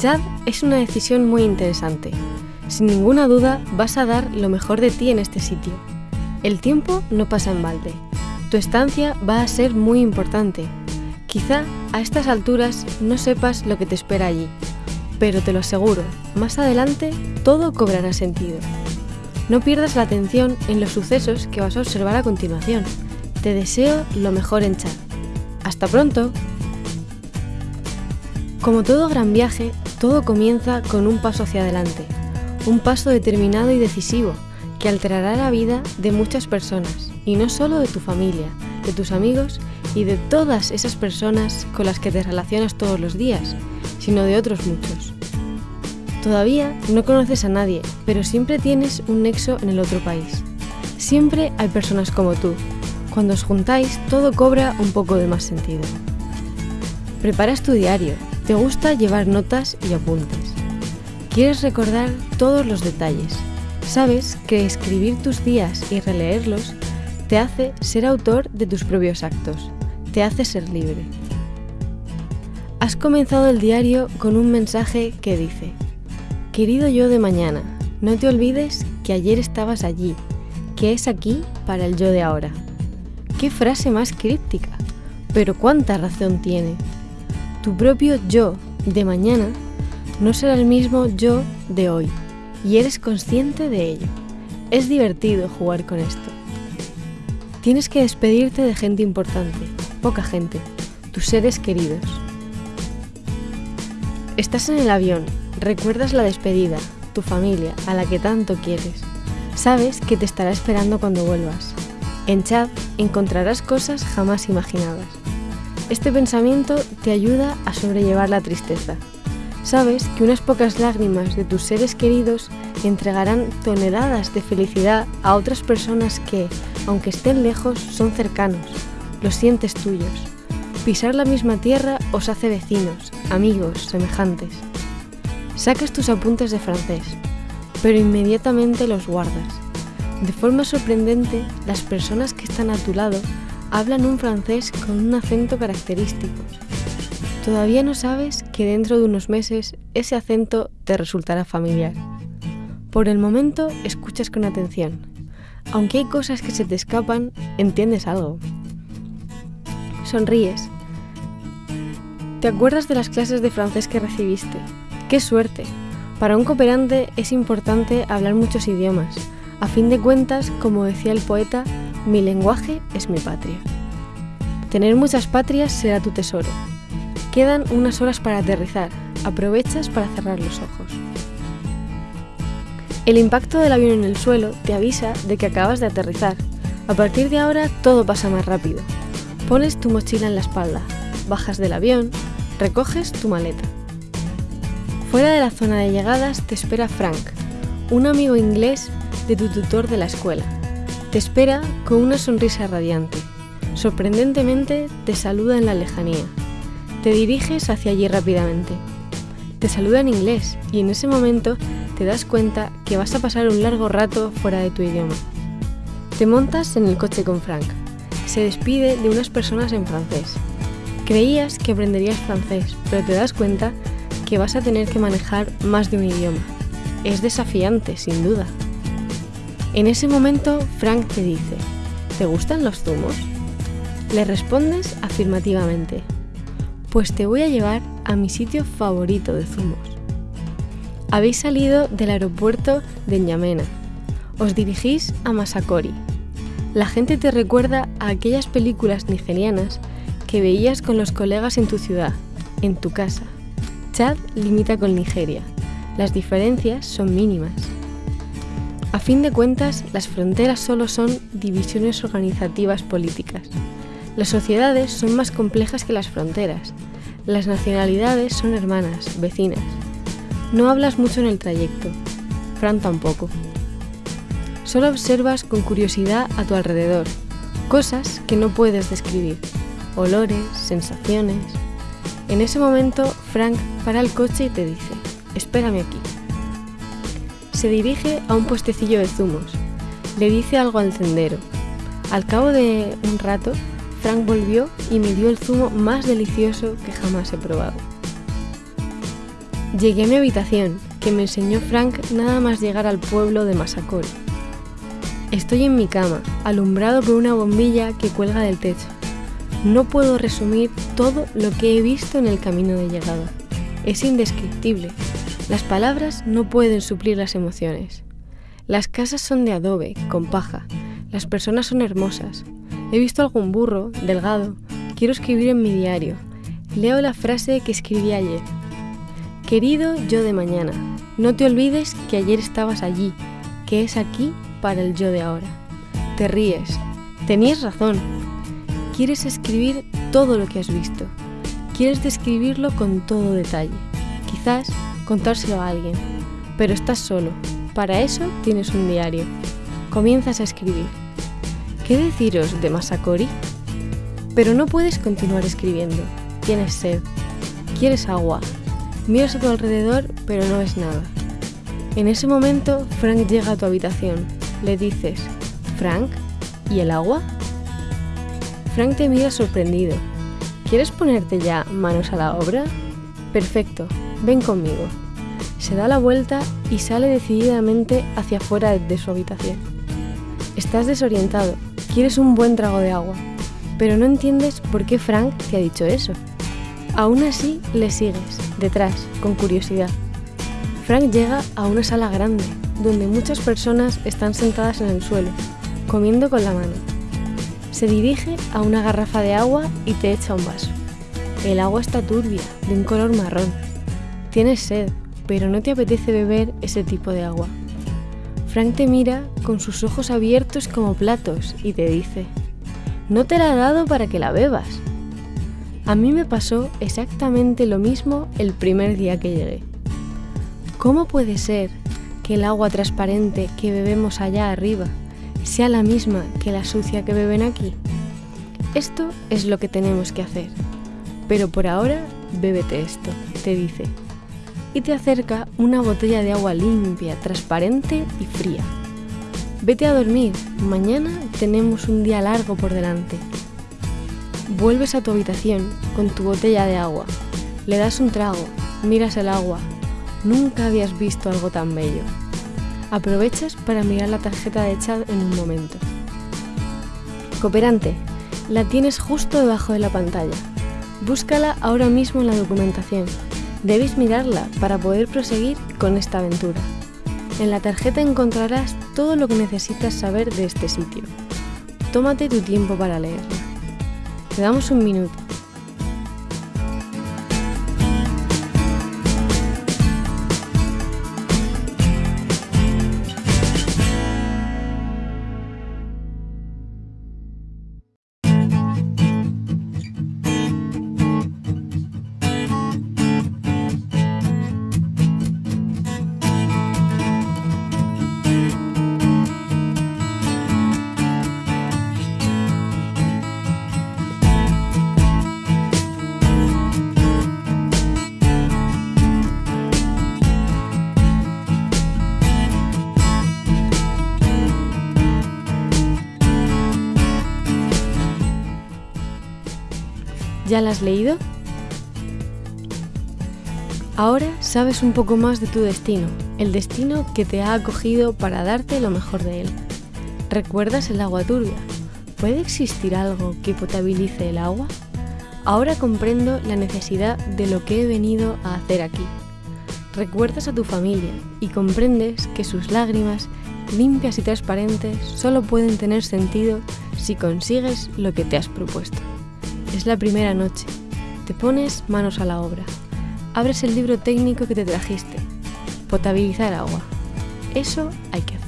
Chad es una decisión muy interesante. Sin ninguna duda vas a dar lo mejor de ti en este sitio. El tiempo no pasa en balde. Tu estancia va a ser muy importante. Quizá a estas alturas no sepas lo que te espera allí, pero te lo aseguro, más adelante todo cobrará sentido. No pierdas la atención en los sucesos que vas a observar a continuación. Te deseo lo mejor en Chad. Hasta pronto. Como todo gran viaje, todo comienza con un paso hacia adelante, un paso determinado y decisivo que alterará la vida de muchas personas, y no solo de tu familia, de tus amigos y de todas esas personas con las que te relacionas todos los días, sino de otros muchos. Todavía no conoces a nadie, pero siempre tienes un nexo en el otro país. Siempre hay personas como tú. Cuando os juntáis, todo cobra un poco de más sentido. Preparas tu diario, te gusta llevar notas y apuntes. Quieres recordar todos los detalles. Sabes que escribir tus días y releerlos te hace ser autor de tus propios actos, te hace ser libre. Has comenzado el diario con un mensaje que dice, Querido yo de mañana, no te olvides que ayer estabas allí, que es aquí para el yo de ahora. Qué frase más críptica, pero cuánta razón tiene. Tu propio yo de mañana no será el mismo yo de hoy, y eres consciente de ello. Es divertido jugar con esto. Tienes que despedirte de gente importante, poca gente, tus seres queridos. Estás en el avión, Recuerdas la despedida, tu familia, a la que tanto quieres. Sabes que te estará esperando cuando vuelvas. En Chad encontrarás cosas jamás imaginadas. Este pensamiento te ayuda a sobrellevar la tristeza. Sabes que unas pocas lágrimas de tus seres queridos entregarán toneladas de felicidad a otras personas que, aunque estén lejos, son cercanos, los sientes tuyos. Pisar la misma tierra os hace vecinos, amigos, semejantes. Sacas tus apuntes de francés, pero inmediatamente los guardas. De forma sorprendente, las personas que están a tu lado hablan un francés con un acento característico. Todavía no sabes que dentro de unos meses ese acento te resultará familiar. Por el momento escuchas con atención. Aunque hay cosas que se te escapan, entiendes algo. Sonríes. ¿Te acuerdas de las clases de francés que recibiste? ¡Qué suerte! Para un cooperante es importante hablar muchos idiomas. A fin de cuentas, como decía el poeta, mi lenguaje es mi patria. Tener muchas patrias será tu tesoro. Quedan unas horas para aterrizar. Aprovechas para cerrar los ojos. El impacto del avión en el suelo te avisa de que acabas de aterrizar. A partir de ahora todo pasa más rápido. Pones tu mochila en la espalda, bajas del avión, recoges tu maleta. Fuera de la zona de llegadas te espera Frank, un amigo inglés de tu tutor de la escuela. Te espera con una sonrisa radiante. Sorprendentemente te saluda en la lejanía. Te diriges hacia allí rápidamente. Te saluda en inglés y en ese momento te das cuenta que vas a pasar un largo rato fuera de tu idioma. Te montas en el coche con Frank. Se despide de unas personas en francés. Creías que aprenderías francés, pero te das cuenta que vas a tener que manejar más de un idioma. Es desafiante, sin duda. En ese momento, Frank te dice, ¿te gustan los zumos? Le respondes afirmativamente, pues te voy a llevar a mi sitio favorito de zumos. Habéis salido del aeropuerto de N'Yamena. Os dirigís a Masakori. La gente te recuerda a aquellas películas nigerianas que veías con los colegas en tu ciudad, en tu casa. Chad limita con Nigeria. Las diferencias son mínimas. A fin de cuentas, las fronteras solo son divisiones organizativas políticas. Las sociedades son más complejas que las fronteras. Las nacionalidades son hermanas, vecinas. No hablas mucho en el trayecto. Fran tampoco. Solo observas con curiosidad a tu alrededor, cosas que no puedes describir, olores, sensaciones, en ese momento, Frank para el coche y te dice, espérame aquí. Se dirige a un puestecillo de zumos. Le dice algo al tendero. Al cabo de un rato, Frank volvió y me dio el zumo más delicioso que jamás he probado. Llegué a mi habitación, que me enseñó Frank nada más llegar al pueblo de Masacol. Estoy en mi cama, alumbrado por una bombilla que cuelga del techo. No puedo resumir todo lo que he visto en el camino de llegada. Es indescriptible. Las palabras no pueden suplir las emociones. Las casas son de adobe, con paja. Las personas son hermosas. He visto algún burro, delgado. Quiero escribir en mi diario. Leo la frase que escribí ayer. Querido yo de mañana, no te olvides que ayer estabas allí, que es aquí para el yo de ahora. Te ríes. Tenías razón. Quieres escribir todo lo que has visto. Quieres describirlo con todo detalle. Quizás contárselo a alguien. Pero estás solo. Para eso tienes un diario. Comienzas a escribir. ¿Qué deciros de Masakori? Pero no puedes continuar escribiendo. Tienes sed. Quieres agua. Miras a tu alrededor, pero no ves nada. En ese momento, Frank llega a tu habitación. Le dices, Frank, ¿y el agua? Frank te mira sorprendido. ¿Quieres ponerte ya manos a la obra? Perfecto, ven conmigo. Se da la vuelta y sale decididamente hacia afuera de su habitación. Estás desorientado, quieres un buen trago de agua, pero no entiendes por qué Frank te ha dicho eso. Aún así, le sigues, detrás, con curiosidad. Frank llega a una sala grande, donde muchas personas están sentadas en el suelo, comiendo con la mano. Se dirige a una garrafa de agua y te echa un vaso. El agua está turbia, de un color marrón. Tienes sed, pero no te apetece beber ese tipo de agua. Frank te mira con sus ojos abiertos como platos y te dice, no te la he dado para que la bebas, a mí me pasó exactamente lo mismo el primer día que llegué. ¿Cómo puede ser que el agua transparente que bebemos allá arriba sea la misma que la sucia que beben aquí? Esto es lo que tenemos que hacer. Pero por ahora, bébete esto, te dice. Y te acerca una botella de agua limpia, transparente y fría. Vete a dormir, mañana tenemos un día largo por delante. Vuelves a tu habitación con tu botella de agua. Le das un trago, miras el agua. Nunca habías visto algo tan bello. Aprovechas para mirar la tarjeta de chat en un momento. Cooperante, la tienes justo debajo de la pantalla. Búscala ahora mismo en la documentación. Debes mirarla para poder proseguir con esta aventura. En la tarjeta encontrarás todo lo que necesitas saber de este sitio. Tómate tu tiempo para leerla. Te damos un minuto. ¿Ya la has leído? Ahora sabes un poco más de tu destino, el destino que te ha acogido para darte lo mejor de él. ¿Recuerdas el agua turbia? ¿Puede existir algo que potabilice el agua? Ahora comprendo la necesidad de lo que he venido a hacer aquí. Recuerdas a tu familia y comprendes que sus lágrimas, limpias y transparentes, solo pueden tener sentido si consigues lo que te has propuesto. Es la primera noche. Te pones manos a la obra. Abres el libro técnico que te trajiste. Potabilizar agua. Eso hay que hacer.